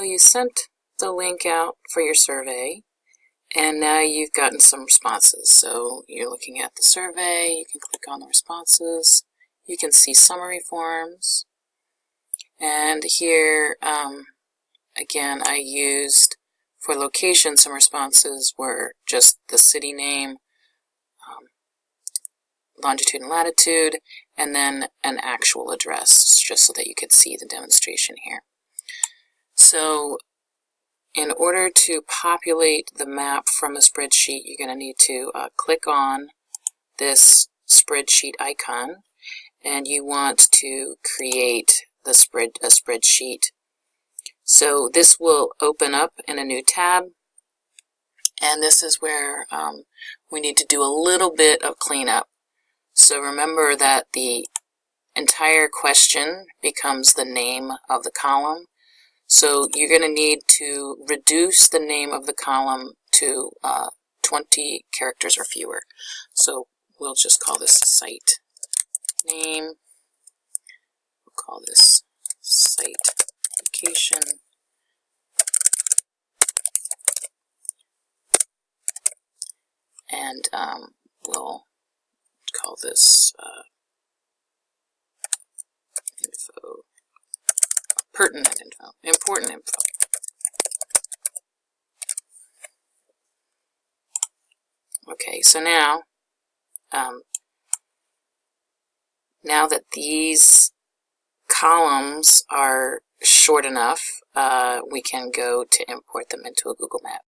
So you sent the link out for your survey, and now you've gotten some responses. So you're looking at the survey, you can click on the responses, you can see summary forms, and here, um, again, I used for location, some responses were just the city name, um, longitude and latitude, and then an actual address, just so that you could see the demonstration here. So in order to populate the map from a spreadsheet, you're going to need to uh, click on this spreadsheet icon, and you want to create the spread a spreadsheet. So this will open up in a new tab, and this is where um, we need to do a little bit of cleanup. So remember that the entire question becomes the name of the column, so you're going to need to reduce the name of the column to uh, 20 characters or fewer. So we'll just call this site name. We'll call this site location. And um, we'll call this uh, info pertinent info, important info. Okay, so now, um, now that these columns are short enough, uh, we can go to import them into a Google map.